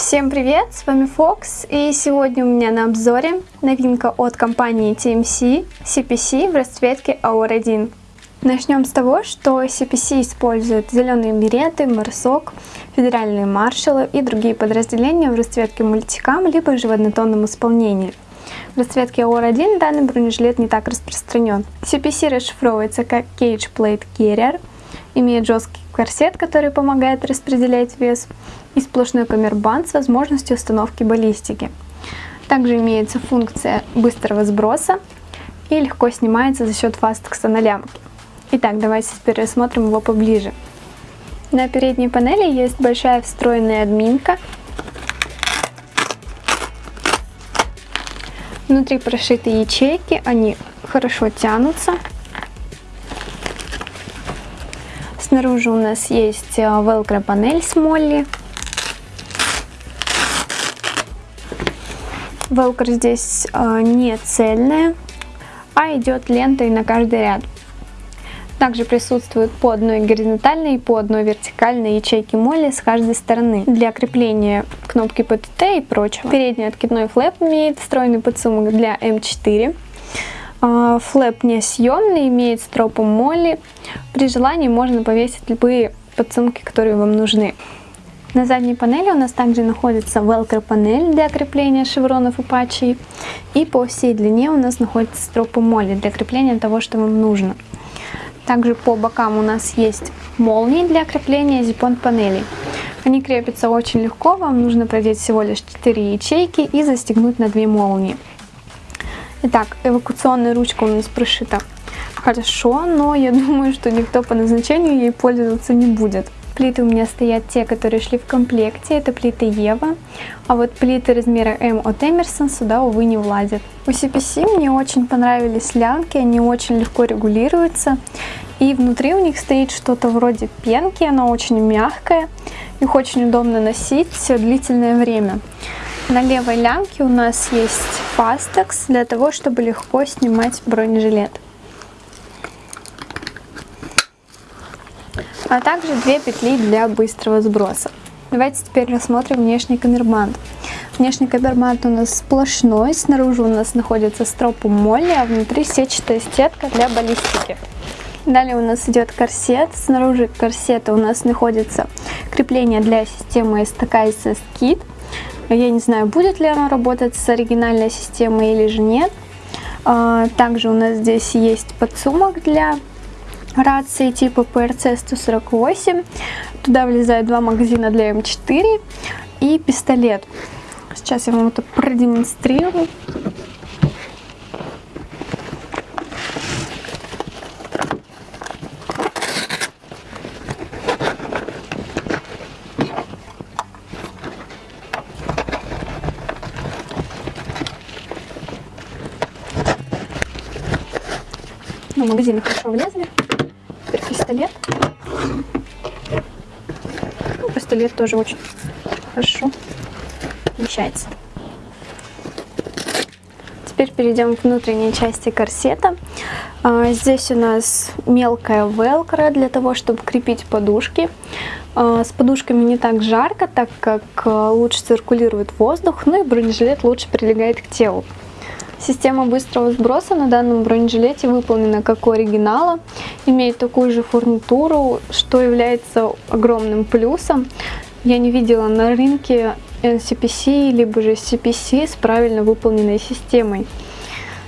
Всем привет, с вами Фокс, и сегодня у меня на обзоре новинка от компании TMC CPC в расцветке Aura 1. Начнем с того, что CPC использует зеленые береты, марсок, федеральные маршалы и другие подразделения в расцветке мультикам, либо же в однотонном исполнении. В расцветке AUR-1 данный бронежилет не так распространен. CPC расшифровывается как Cage Plate Carrier, имеет жесткий корсет, который помогает распределять вес, и сплошной камербанд с возможностью установки баллистики. Также имеется функция быстрого сброса и легко снимается за счет фастекса на лямке. Итак, давайте теперь рассмотрим его поближе. На передней панели есть большая встроенная админка. Внутри прошиты ячейки, они хорошо тянутся. Снаружи у нас есть э, velcro панель с молли. Velcro здесь э, не цельная, а идет лентой на каждый ряд. Также присутствует по одной горизонтальной и по одной вертикальной ячейке молли с каждой стороны для крепления кнопки PTT и прочего. Передний откидной флэп имеет встроенный подсумок для М4. А, флэп несъемный, имеет стропу молли. При желании можно повесить любые подсумки, которые вам нужны. На задней панели у нас также находится velcro панель для крепления шевронов и патчей. И по всей длине у нас находится стропа молли для крепления того, что вам нужно. Также по бокам у нас есть молнии для крепления зипон панелей. Они крепятся очень легко, вам нужно продеть всего лишь 4 ячейки и застегнуть на 2 молнии. Итак, эвакуационная ручка у нас прошита. Хорошо, но я думаю, что никто по назначению ей пользоваться не будет. Плиты у меня стоят те, которые шли в комплекте, это плиты Ева, а вот плиты размера М от Эмерсон сюда, увы, не влазят. У CPC мне очень понравились лямки, они очень легко регулируются, и внутри у них стоит что-то вроде пенки, она очень мягкая, их очень удобно носить длительное время. На левой лямке у нас есть фастекс для того, чтобы легко снимать бронежилет. А также две петли для быстрого сброса. Давайте теперь рассмотрим внешний камербанд. Внешний камербанд у нас сплошной, снаружи у нас находится стропу молли, а внутри сетчатая стетка для баллистики. Далее у нас идет корсет. Снаружи корсета у нас находится крепление для системы STK SS Kit. Я не знаю, будет ли она работать с оригинальной системой или же нет. А, также у нас здесь есть подсумок для рации типа PRC-148. Туда влезают два магазина для М4 и пистолет. Сейчас я вам это продемонстрирую. Ну, магазины хорошо влезли. Теперь пистолет. Ну, пистолет тоже очень хорошо вмещается. Теперь перейдем к внутренней части корсета. А, здесь у нас мелкая велкро для того, чтобы крепить подушки. А, с подушками не так жарко, так как а, лучше циркулирует воздух, ну и бронежилет лучше прилегает к телу. Система быстрого сброса на данном бронежилете выполнена как у оригинала, имеет такую же фурнитуру, что является огромным плюсом. Я не видела на рынке NCPC либо же CPC с правильно выполненной системой.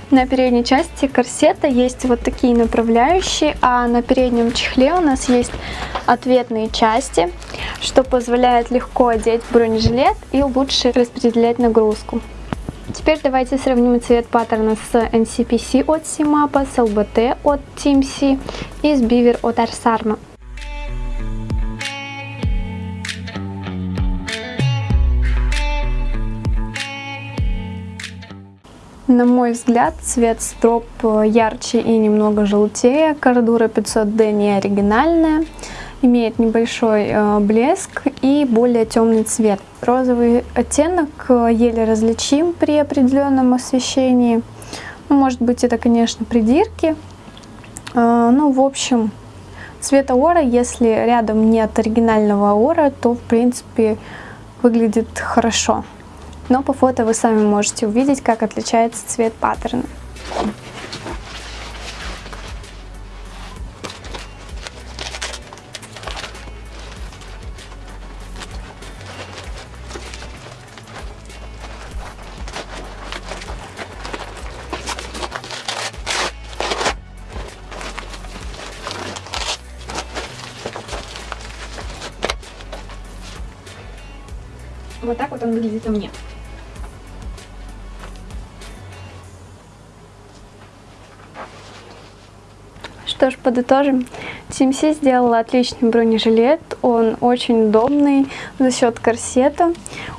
На передней части корсета есть вот такие направляющие, а на переднем чехле у нас есть ответные части, что позволяет легко одеть бронежилет и лучше распределять нагрузку. Теперь давайте сравним цвет паттерна с NCPC от CMAP, с LBT от TMC и с Beaver от Arsarma. На мой взгляд, цвет строп ярче и немного желтее. Кордура 500D не оригинальная имеет небольшой э, блеск и более темный цвет. Розовый оттенок э, еле различим при определенном освещении. Ну, может быть, это, конечно, придирки. Э, ну, в общем, цвет аора, если рядом нет оригинального аора, то, в принципе, выглядит хорошо. Но по фото вы сами можете увидеть, как отличается цвет паттерна. Вот так вот он выглядит у меня. Что ж, подытожим. TMC сделала отличный бронежилет, он очень удобный за счет корсета,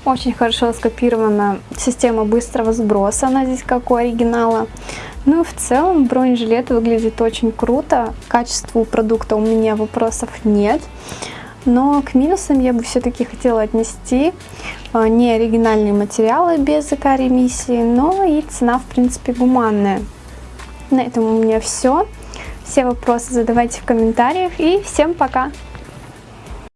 очень хорошо скопирована система быстрого сброса, она здесь как у оригинала. Ну и в целом бронежилет выглядит очень круто, к качеству продукта у меня вопросов нет. Но к минусам я бы все-таки хотела отнести а, не оригинальные материалы без эко-ремиссии, но и цена в принципе гуманная. На этом у меня все. Все вопросы задавайте в комментариях и всем пока!